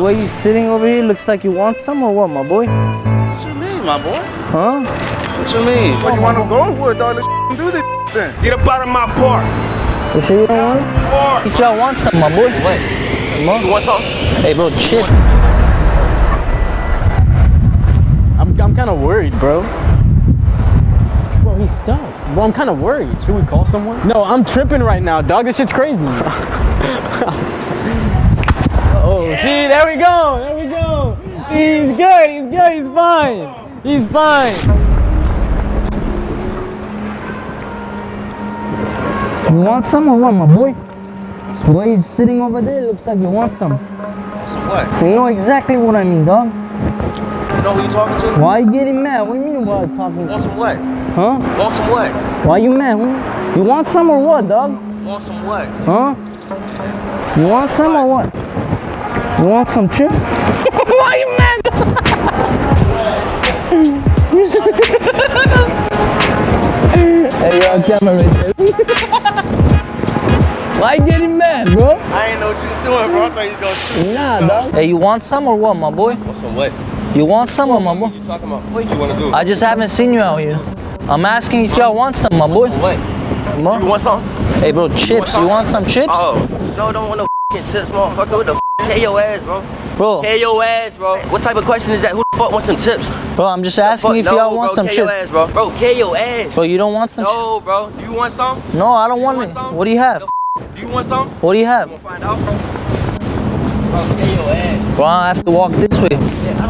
The way you sitting over here looks like you want some or what, my boy? What you mean, my boy? Huh? What you mean? Well, you want to go wood, dog? Let's do this then. Get up out of my park. You sure you don't want it? Park. You sure I want some, my boy? What? Come on. You want some? Hey, bro, chill. I'm, I'm kind of worried, bro. Bro, he's stuck. Bro, I'm kind of worried. Should we call someone? No, I'm tripping right now, dog. This shit's crazy. see, there we go. There we go. He's good. He's good. He's fine. He's fine. You want some or what, my boy? The way you sitting over there looks like you want some. Some what? You know exactly what I mean, dog. You know who you talking to? Why you getting mad? What do you mean why you talking Want some what? Huh? Want some what? Why you mad, homie? You want some or what, dog? Want some what? Huh? You want some or what? You want some chip? Why you mad? hey, you're on camera right. Why you getting mad, bro? I ain't know what you was doing, bro. I thought you was gonna. Nah, dog. Hey, you want some or what, my boy? Want some what? You want some or my boy? You talking about? What you want to do? I just haven't seen you out here. I'm asking if y'all want some, my boy. What? Come. You want some? Hey, bro, chips. You want some chips? Oh. No, don't want no fucking chips, motherfucker. What the Pay your ass, bro. Bro, your ass, bro. What type of question is that? Who the fuck wants some tips? bro, I'm just asking if no, y'all want bro, some your chips. ass, bro. Bro, pay your ass. Bro, you don't want some? No, bro. You want some? No, I don't want want it. some? What do you have? Do you want some? What do you have? Find out. Bro, your ass. Bro, I have to walk this way.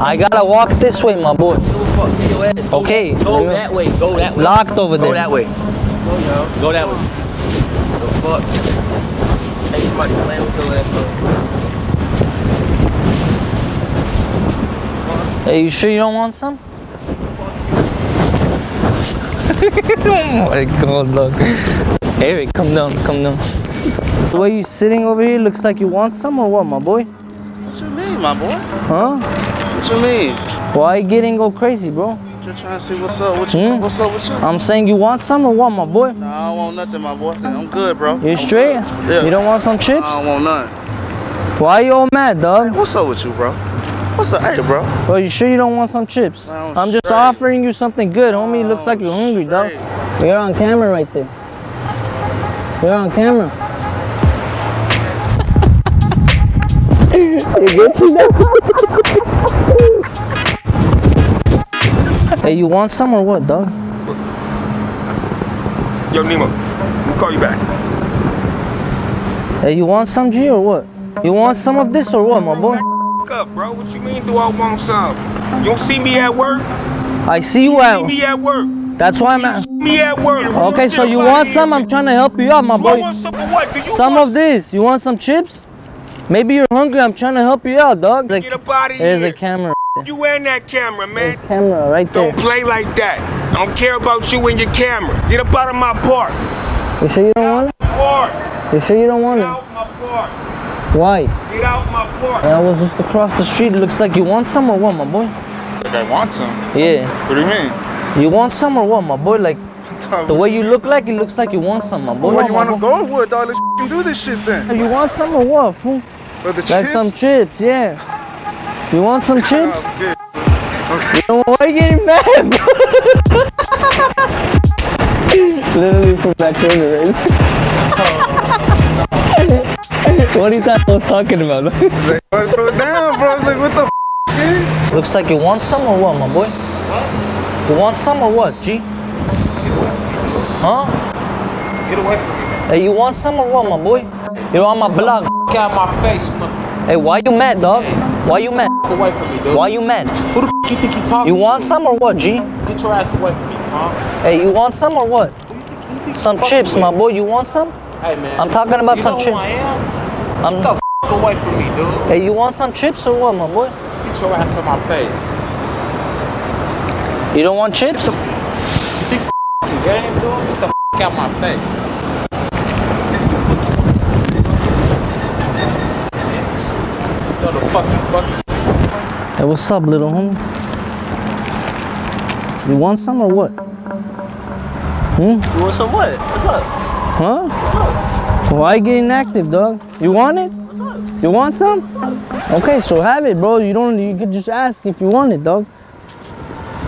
I gotta walk this way, my boy. Give a fuck. Pay your ass. Go Okay, that- Go that way. Go that It's way. locked over there. Go that way. Go that way. The fuck? Hey, somebody playing with your ass, bro. Hey, you sure you don't want some? oh my god, look. Eric, come down, come down. The way you sitting over here looks like you want some or what, my boy? What you mean, my boy? Huh? What you mean? Why you getting go crazy, bro? Just trying to see what's up. What you? Hmm? What's up with you? I'm saying you want some or what, my boy? Nah, I don't want nothing, my boy. I'm good, bro. You straight? good. Yeah. You don't want some chips? I don't want none. Why you all mad, dog? What's up with you, bro? What's up, hey, bro? Bro, you sure you don't want some chips? I'm I'm just offering you something good, homie. Looks like you're hungry, dog. straight. You're on camera right there. You're on camera. you get you Hey, you want some or what, dog? Yo, Nemo, we'll call you back. Hey, you want some G or what? You want some of this or what, my boy? Up, bro. What you mean do I want some? You don't see me at work? I see you See out. me at work. That's why I'm at. me at work. Okay, so you want some? I'm trying to help you out, my Do boy. some of what? Do you Some want of this. You want some chips? Maybe you're hungry. I'm trying to help you out, dog. Like, Get up out of there's here. a camera. You and that camera, There's man. camera right there. Don't play like that. I don't care about you and your camera. Get up out of my park. You sure you don't want it? Park. You sure you don't want Get it? out my park. Why? Get out my park. I was just across the street. It looks like you want some or what, my boy? Like I want some. Yeah. What do you mean? You want some or what, my boy? Like the way you look like, it looks like you want some, my boy. Well, you my want to boy. go wood, dog? Let's do this shit then. You want some or what, fool? But the Like chips? some chips, yeah. You want some chips? Oh, good. Yo, why you getting mad, bro? Literally from that corner, right? What do you thought I was talking about? Like, wanna throw it down, bro. Like, what the f? Looks like you want some or what, my boy? What? You want some or what, G? Huh? Get away from me. Hey, you want some or what, my boy? You're on my block. Get out my face, motherfucker. Hey, why you mad, dog? Why you mad? Get away from me, dude. Why you mad? Who the f you think you talking You want to? some or what, G? Get your ass away from me, huh? Hey, you want some or what? Who you think, who you think Some chips, with? my boy. You want some? Hey, man. I'm talking about you some know who chips. I am? I'm. Get the f away from me, dude. Hey, you want some chips or what, my boy? Get your ass on my face. You don't want chips? You think this f***ing game, dude? Get the f out my face. Motherfucking Hey, what's up, little homie? You want some or what? Hmm? You want some what? What's up? Huh? Why you getting active, dog? You want it? What's up? You want some? Okay, so have it, bro. You don't. You could just ask if you want it, dog.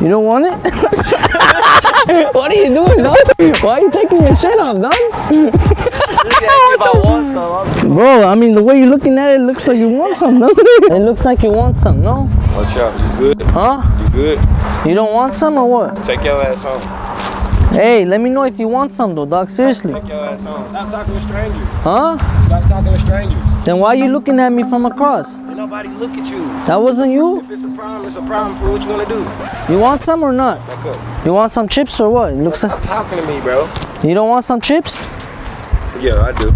You don't want it? what are you doing, dog? Why are you taking your shit off, dog? Bro, I mean, the way you're looking at it, looks like you want some, no? It looks like you want some, no? Watch out. You good? Huh? You good? You don't want some or what? Take your ass home. Hey, let me know if you want some, though, dog. Seriously. Take your ass uh, home. Stop talking to strangers. Huh? Stop talking to strangers. Then why are you looking at me from across? Ain't nobody look at you. That wasn't you? If it's a problem, it's a problem for what you wanna do. You want some or not? Back up. You want some chips or what? It looks like talking to me, bro. you don't want some chips. Yeah, I do.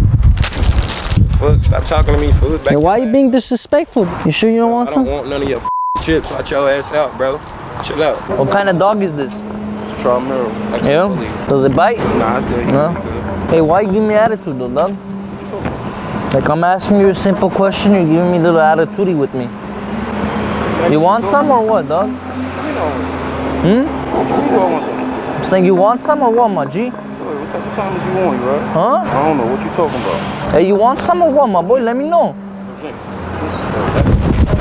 Fuck, stop talking to me, fool. Back Then why you ass being disrespectful? You sure you don't I want don't some? want none of your chips. Watch your ass out, bro. Chill out. What kind of dog is this? Traumero. I can't Yeah. Does it bite? Nah, it's good. No. Hey, why you give me attitude though, dog? Like I'm asking you a simple question, you're giving me a little attitude with me. You want some or what, dog? Hmm? What you mean you want some? I'm saying you want some or what, my G? What type of time is you on, bro? Huh? I don't know what you talking about. Hey, you want some or what, my boy? Let me know.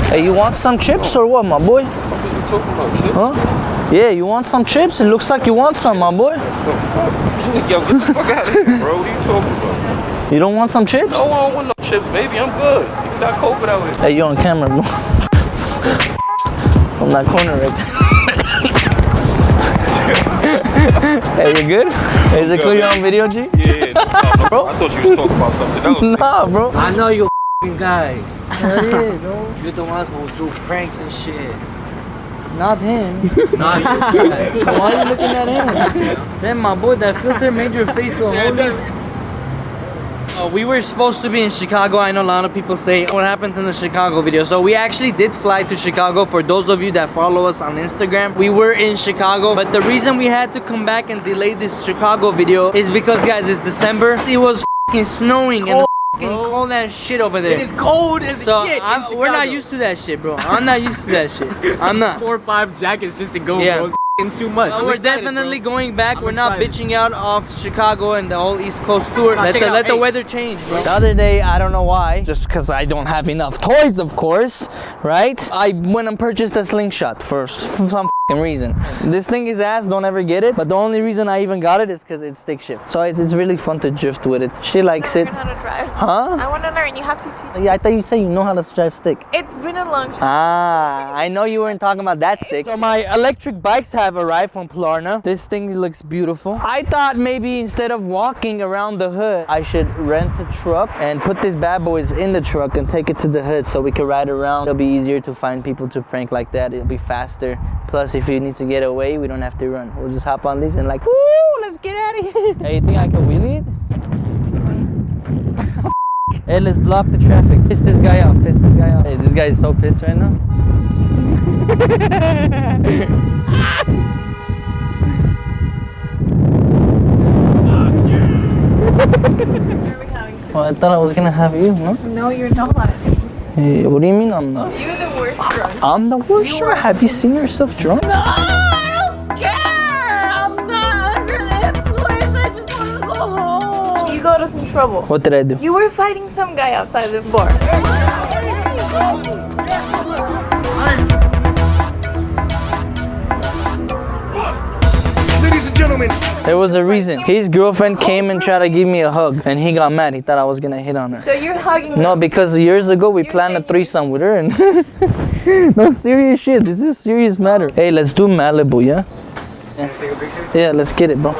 Hey, you want some chips or what, my boy? What the fuck is you talking about, shit? Huh? Yeah, you want some chips? It looks like you want some, my boy. The fuck? Yo, get the fuck out of here, bro. What are you talking about? You don't want some chips? No, I don't want no chips, baby. I'm good. It's not COVID out here. Hey, you on camera, bro. From that corner right there. hey, you good? Is it cool you're on video, G? Yeah, yeah. bro. I thought you was talking about something else. Nah, bro. I know you f***ing guys. Hell yeah, bro. You're the ones who do pranks and shit. Not him. Not you guys. Why are you looking at him? Then my boy, that filter made your face so holy. Uh, we were supposed to be in Chicago. I know a lot of people say what happened in the Chicago video. So we actually did fly to Chicago. For those of you that follow us on Instagram, we were in Chicago. But the reason we had to come back and delay this Chicago video is because, guys, it's December. It was f***ing snowing and f***ing cold as shit over there. It is cold as so shit. we're not used to that shit, bro. I'm not used to that shit. I'm not. four or five jackets just to go, Yeah. bro. It's f***ing too much. But we're excited, definitely bro. going back. I'm we're not excited. bitching out off Chicago and the whole East Coast tour. Let the, it out. let the weather change, bro. The other day, I don't know why, just because I don't have enough toys, of course, right? I went and purchased a slingshot for some reason. This thing is ass, don't ever get it. But the only reason I even got it is because it's stick shift. So it's, it's really fun to drift with it. She likes it. learn how to drive. Huh? I want to learn. You have to teach. Yeah, I thought you said you know how to drive stick. It's been a long time. Ah, I know you weren't talking about that stick. So my electric bikes have arrived from Klarna. This thing looks beautiful. I thought maybe instead of walking around the hood, I should rent a truck and put these bad boys in the truck and take it to the hood so we can ride around. It'll be easier to find people to prank like that. It'll be faster. Plus, if you need to get away, we don't have to run. We'll just hop on these and like, woo, let's get out of here. Hey, you think I can wheel it? Hey, let's block the traffic. Piss this guy off. Piss this guy off. Hey, this guy is so pissed right now. Well, I thought I was gonna have you, no? No, you're not. Hey, what do you mean I'm not? You're the worst drunk. I'm the worst. Sure. Have you seen yourself drunk? No, I don't care. I'm not under the influence. I just want to go home. You got us in trouble. What did I do? You were fighting some guy outside the bar. Ladies and gentlemen, There was a reason. His girlfriend came and tried to give me a hug, and he got mad. He thought I was gonna hit on her. So you're hugging No, because years ago we planned a saying- threesome with her, and no serious shit. This is serious matter. Hey, let's do Malibu, yeah? Yeah, yeah let's get it, bro.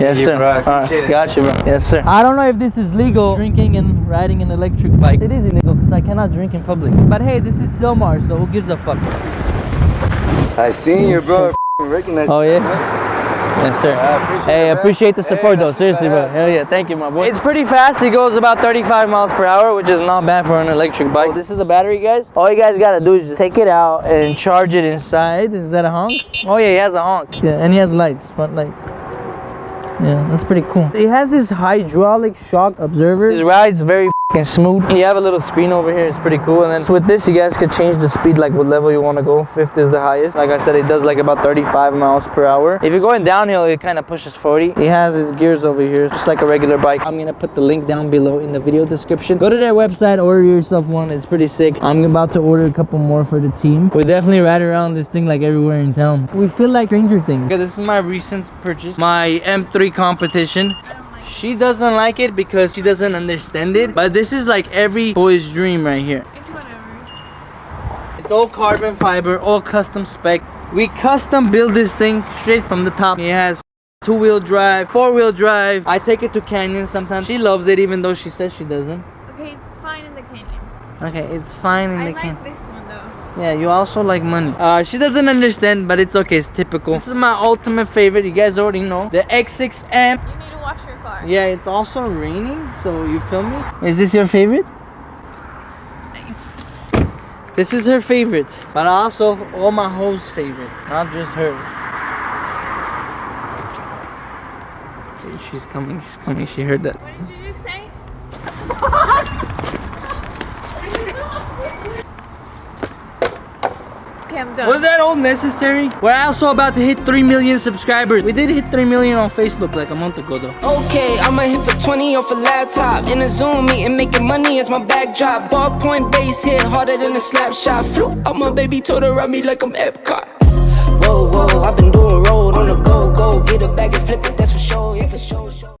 Yes, sir. bro. I All right, appreciate it. got bro. Yes, sir. I don't know if this is legal, drinking and riding an electric bike. It is illegal because I cannot drink in public. But hey, this is Sylmar, so who gives a fuck? I seen you, bro. Recognize Oh yeah. Yes, sir. appreciate Hey, it, appreciate the Hey, support though. Seriously, bro. Hell yeah. Thank you, my boy. It's pretty fast. It goes about 35 miles per hour, which is not bad for an electric bike. Oh, this is a battery, guys. All you guys gotta do is just take it out and charge it inside. Is that a honk? Oh yeah, he has a honk. Yeah, and he has lights, front lights. Yeah, that's pretty cool. It has this hydraulic shock absorber. It rides very f***ing smooth. You have a little screen over here. It's pretty cool. And then so with this, you guys could change the speed like what level you want to go. Fifth is the highest. Like I said, it does like about 35 miles per hour. If you're going downhill, it kind of pushes 40. It has its gears over here, just like a regular bike. I'm gonna put the link down below in the video description. Go to their website, order yourself one. It's pretty sick. I'm about to order a couple more for the team. We definitely ride around this thing like everywhere in town. We feel like Stranger Things. Okay, this is my recent purchase. My M3 competition. She doesn't like it because she doesn't understand it. But this is like every boy's dream right here. It's whatever. It's all carbon fiber, all custom spec. We custom build this thing straight from the top. It has two-wheel drive, four-wheel drive. I take it to canyons sometimes. She loves it even though she says she doesn't. Okay, it's fine in the canyon. Okay, it's fine in I the like can. This one though. Yeah, you also like money. Uh, she doesn't understand, but it's okay. It's typical. This is my ultimate favorite. You guys already know. The X6M. You need to wash your car. Yeah, it's also raining, so you feel me? Is this your favorite? This is her favorite, but also all my hoes' favorites, not just her. Okay, she's coming, she's coming, she heard that. What did you just say? Okay, I'm done. Was that all necessary? We're also about to hit 3 million subscribers. We did hit 3 million on Facebook like a month ago though. Okay, I'ma hit for 20 off a laptop In a Zoom meeting, making money as my backdrop Ballpoint base hit harder than a slap shot Flew out my baby, told her ride me like I'm Epcot Whoa, whoa, I've been doing road on the go, go Get a bag and flip it, that's for sure, yeah, for sure, sure